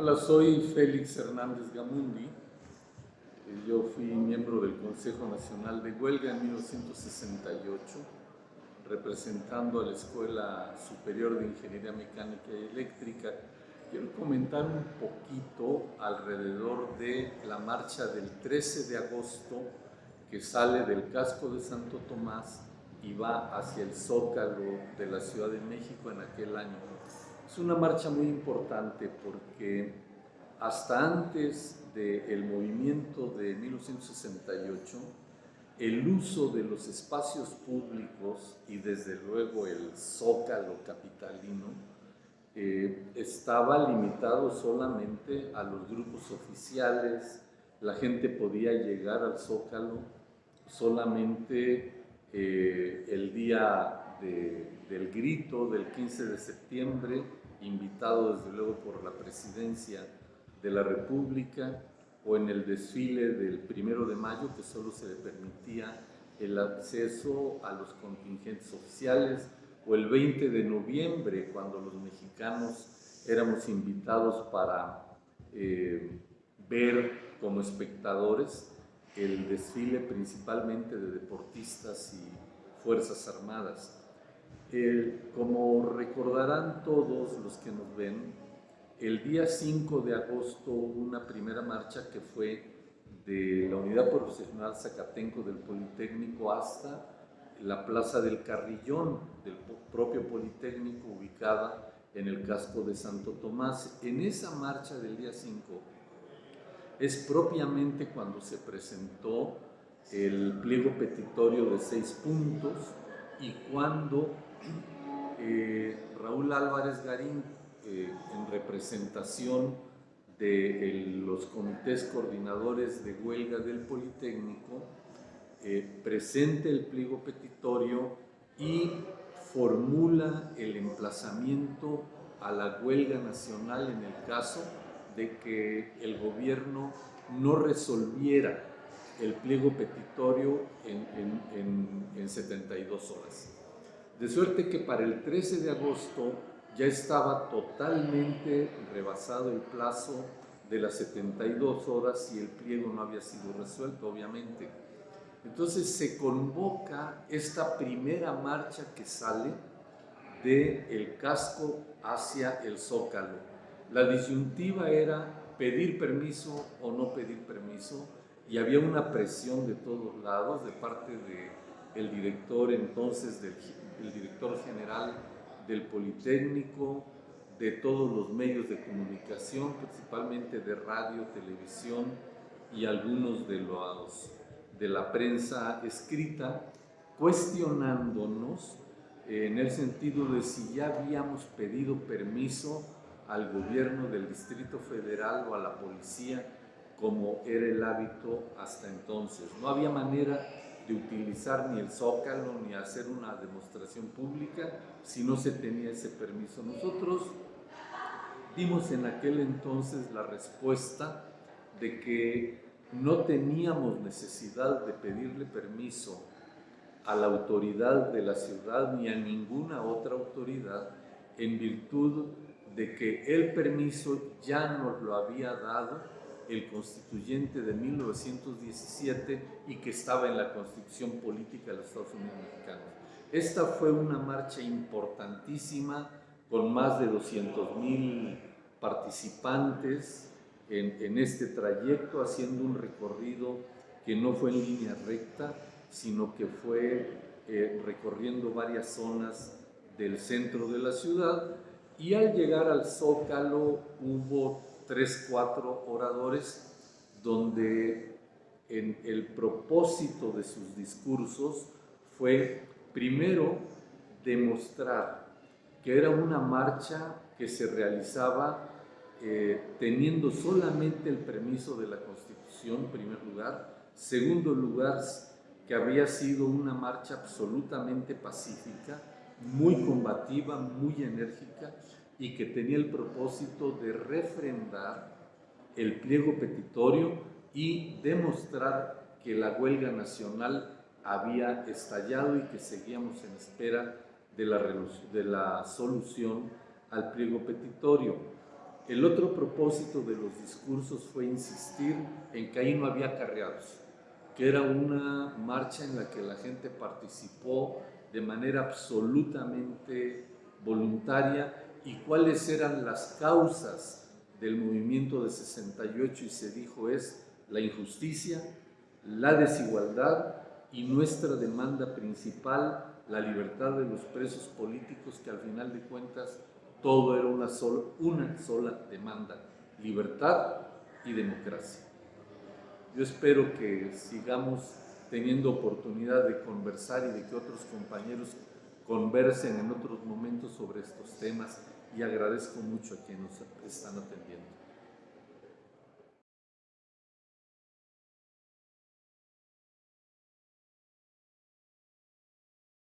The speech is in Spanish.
Hola, soy Félix Hernández Gamundi. Eh, yo fui miembro del Consejo Nacional de Huelga en 1968, representando a la Escuela Superior de Ingeniería Mecánica y Eléctrica. Quiero comentar un poquito alrededor de la marcha del 13 de agosto que sale del casco de Santo Tomás y va hacia el Zócalo de la Ciudad de México en aquel año. Es una marcha muy importante porque hasta antes del movimiento de 1968, el uso de los espacios públicos y desde luego el zócalo capitalino eh, estaba limitado solamente a los grupos oficiales, la gente podía llegar al zócalo solamente eh, el día del grito del 15 de septiembre, invitado desde luego por la presidencia de la República, o en el desfile del primero de mayo, que solo se le permitía el acceso a los contingentes oficiales, o el 20 de noviembre, cuando los mexicanos éramos invitados para eh, ver como espectadores el desfile principalmente de deportistas y fuerzas armadas. Eh, como recordarán todos los que nos ven, el día 5 de agosto hubo una primera marcha que fue de la Unidad Profesional Zacatenco del Politécnico hasta la Plaza del Carrillón del propio Politécnico ubicada en el casco de Santo Tomás. En esa marcha del día 5 es propiamente cuando se presentó el pliego petitorio de seis puntos y cuando eh, Raúl Álvarez Garín, eh, en representación de los comités coordinadores de huelga del Politécnico, eh, presenta el pliego petitorio y formula el emplazamiento a la huelga nacional en el caso de que el gobierno no resolviera el pliego petitorio en, en 72 horas. De suerte que para el 13 de agosto ya estaba totalmente rebasado el plazo de las 72 horas y el pliego no había sido resuelto, obviamente. Entonces se convoca esta primera marcha que sale del el casco hacia el zócalo. La disyuntiva era pedir permiso o no pedir permiso y había una presión de todos lados de parte del director entonces del el director general del Politécnico, de todos los medios de comunicación, principalmente de radio, televisión y algunos de, los, de la prensa escrita, cuestionándonos en el sentido de si ya habíamos pedido permiso al gobierno del Distrito Federal o a la policía como era el hábito hasta entonces. No había manera de utilizar ni el zócalo ni hacer una demostración pública si no se tenía ese permiso. Nosotros dimos en aquel entonces la respuesta de que no teníamos necesidad de pedirle permiso a la autoridad de la ciudad ni a ninguna otra autoridad en virtud de que el permiso ya nos lo había dado el constituyente de 1917 y que estaba en la constitución política de los Estados Unidos mexicanos. Esta fue una marcha importantísima con más de 200 mil participantes en, este trayecto, haciendo un recorrido que no fue en línea recta, sino que fue eh, recorriendo varias zonas del centro de la ciudad y al llegar al Zócalo hubo tres, cuatro oradores donde en el propósito de sus discursos fue primero demostrar que era una marcha que se realizaba eh, teniendo solamente el permiso de la Constitución, en primer lugar. Segundo lugar, que había sido una marcha absolutamente pacífica, muy combativa, muy enérgica y que tenía el propósito de refrendar el pliego petitorio y demostrar que la huelga nacional había estallado y que seguíamos en espera de la, de la solución al pliego petitorio. El otro propósito de los discursos fue insistir en que ahí no había carreados, que era una marcha en la que la gente participó de manera absolutamente voluntaria y cuáles eran las causas del movimiento de 68 y se dijo es la injusticia, la desigualdad y nuestra demanda principal, la libertad de los presos políticos, que al final de cuentas todo era una sola, una sola demanda, libertad y democracia. Yo espero que sigamos teniendo oportunidad de conversar y de que otros compañeros conversen en otros momentos sobre estos temas y agradezco mucho a quienes nos están atendiendo.